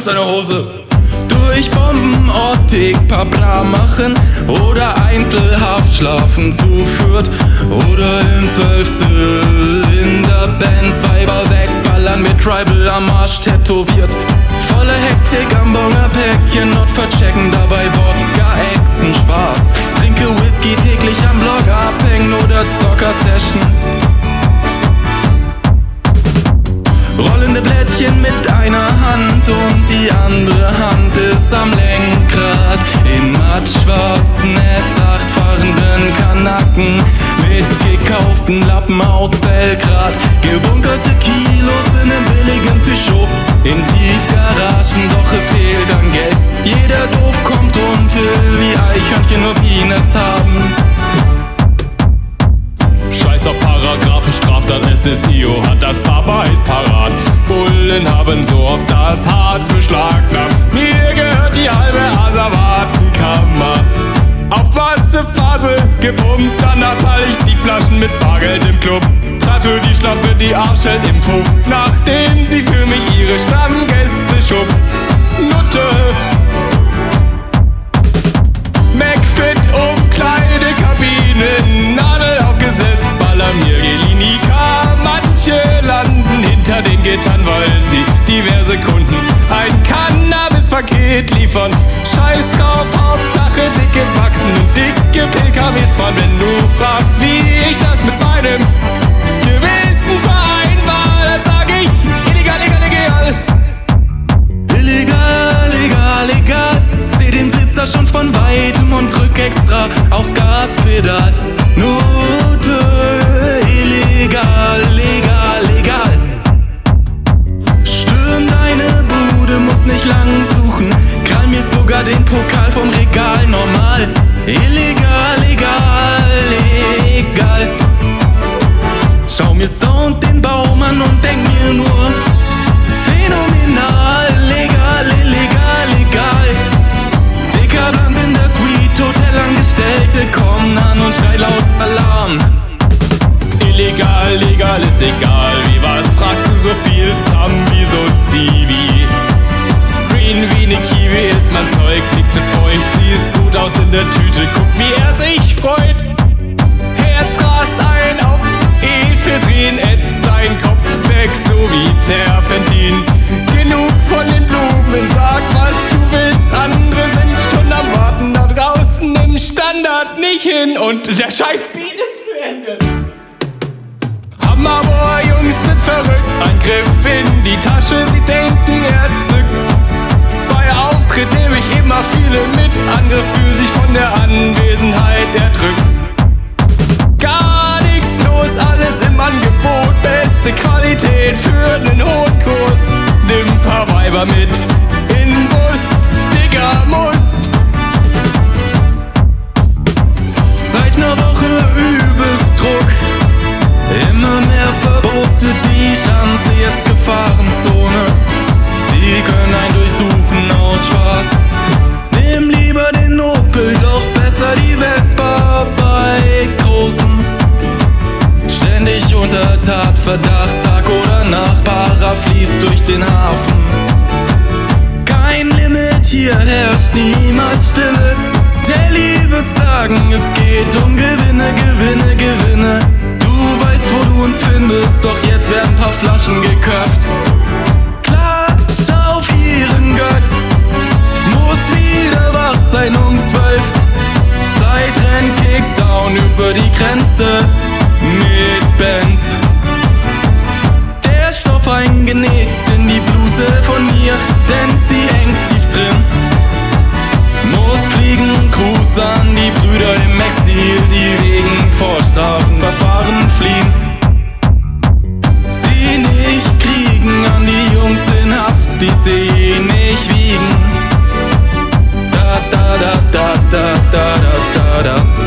aus deiner Hose. Durch Bombenoptik Pabra machen oder Einzelhaft schlafen zuführt oder in Zwölfzylinder-Bands Weiber wegballern mit Tribal am Arsch tätowiert. Volle Hektik am Bonger Päckchen, not verchecken, dabei Wodka, Echsen, Spaß. Trinke Whisky täglich am Blog abhängen oder Zocker-Sessions. Rollende Blättchen mit einer Hand und die andere Hand ist am Lenkrad. In mattschwarzen Paragraphen, Straftat, SSIO hat das Papa ist parat. Bullen haben so oft das Harz beschlagnahmt. Mir gehört die halbe Asservatenkammer. Auf Massephase gepumpt, danach zahl ich die Flaschen mit Bargeld im Club. Zahl für die Schlampe, die Arschhält im Puff, nachdem sie für mich ihre Stammgäste schubst. Nutte! Liefern. Scheiß drauf, Hauptsache dicke Wachsen und dicke PKWs fahren. Wenn du fragst, wie ich das mit meinem Gewissen vereinbar, dann sag ich illegal, legal, legal. Illegal, legal, legal. Seh den Blitzer schon von weitem und drück extra aufs Gaspedal. Mir Sound den Baum an und denk mir nur Phänomenal, legal, illegal, legal Dicker Brand in der Suite, Hotelangestellte kommen an und schrei laut Alarm Illegal, legal ist egal. Wie was fragst du so viel? Tam wie so Zivi. Green wie ne Kiwi ist mein Zeug, nix mit feucht. Sie ist gut aus in der Tüte, guck wie er sich freut. Ephedrin, ätzt dein Kopf weg, so wie Terpentin. Genug von den Blumen, sag was du willst. Andere sind schon am Warten da draußen im Standard nicht hin und der scheiß Beat ist zu Ende. Hammerbohr, Jungs sind verrückt. Ein Griff in die Tasche, sie denken, er zückt. Bei Auftritt nehme ich immer viele mit. Andere fühlen sich von der Anwesenheit erdrückt. Unter Tatverdacht, Tag oder Nacht Para fließt durch den Hafen. Kein Limit, hier herrscht niemals Stille. Telly wird sagen, es geht um Gewinne, Gewinne, Gewinne. Du weißt, wo du uns findest, doch jetzt werden paar Flaschen geköpft. Klatsch auf ihren Gott. Muss wieder wach sein um zwölf. Zeitrenn Kickdown über die Grenze genäht in die Bluse von mir, denn sie hängt tief drin. Muss fliegen, Gruß an die Brüder im Exil, die wegen Vorstrafen verfahren fliehen. Sie nicht kriegen an die Jungs in Haft, die sie eh nicht wiegen. Da da da da da da da da da.